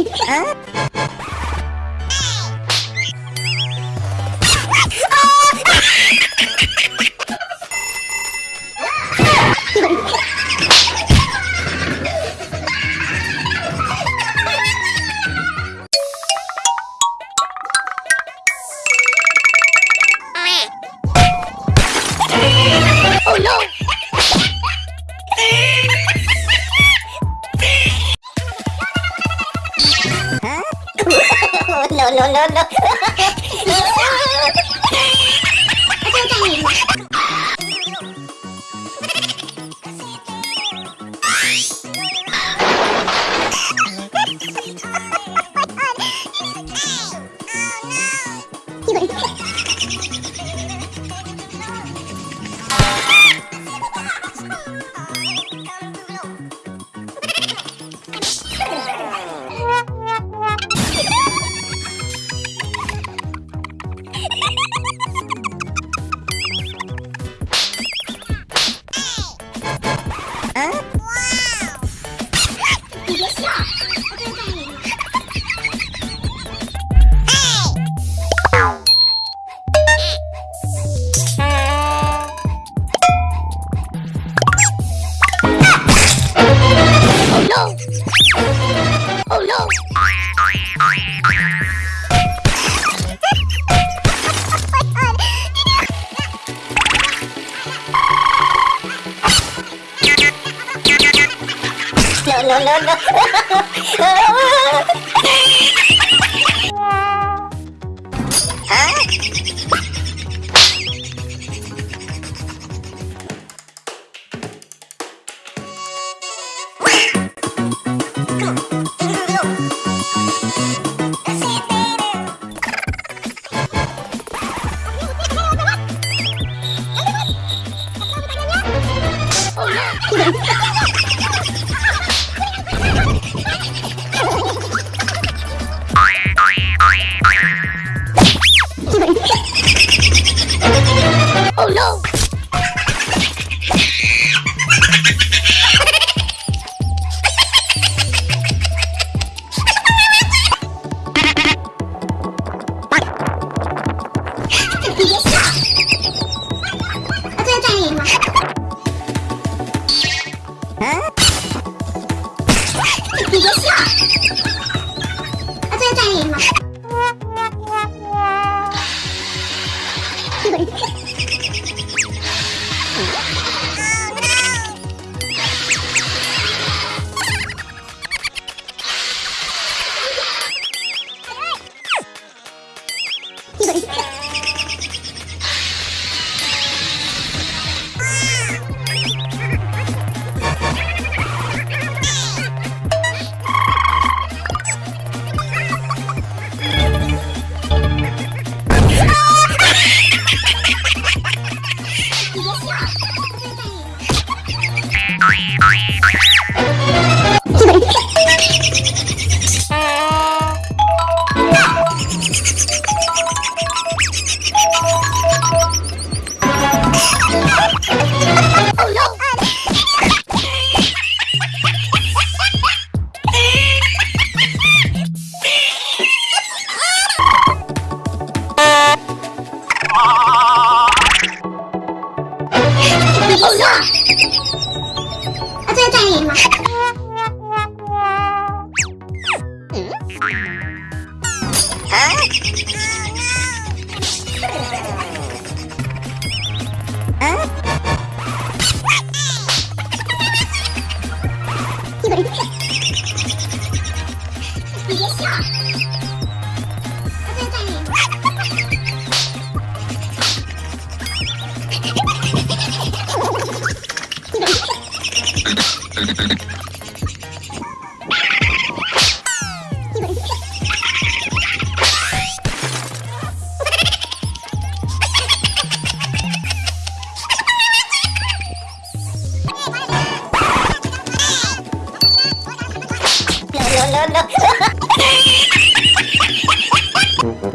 え？no, no, no. no. no, no.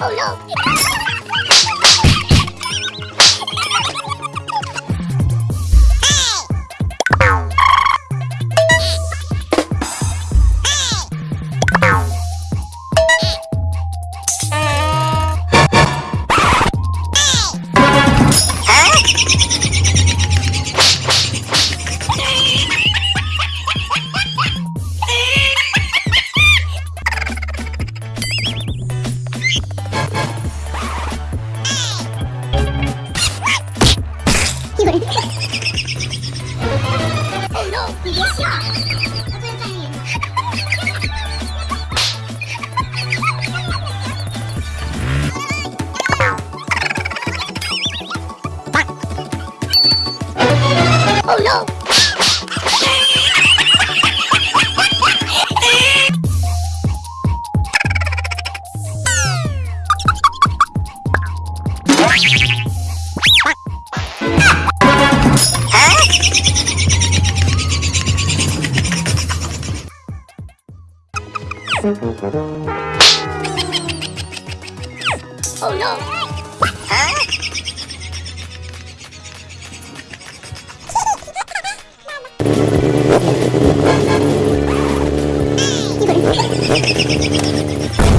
oh no. Oh no! Huh? Huh?